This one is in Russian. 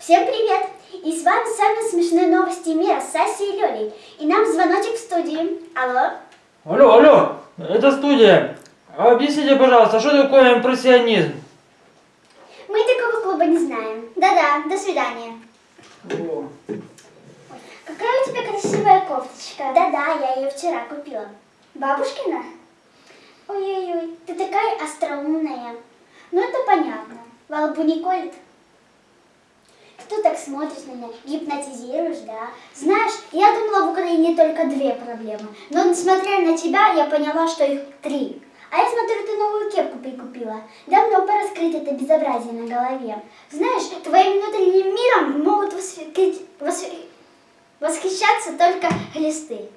Всем привет! И с вами самые смешные новости мира с Сасей и Лёлей. И нам звоночек в студии. Алло? Алло, алло, это студия. А Объясните, пожалуйста, что такое импрессионизм? Мы такого клуба не знаем. Да-да, до свидания. О, Какая у тебя красивая кофточка. Да-да, я ее вчера купила. Бабушкина? Ой-ой-ой, ты такая остроумная. Ну это понятно. Во лбу не колет? Смотришь на меня, гипнотизируешь, да? Знаешь, я думала, в Украине только две проблемы. Но несмотря на тебя, я поняла, что их три. А я смотрю, ты новую кепку прикупила. Давно пора скрыть это безобразие на голове. Знаешь, твоим внутренним миром могут восхи- восхи- восхищаться только глисты.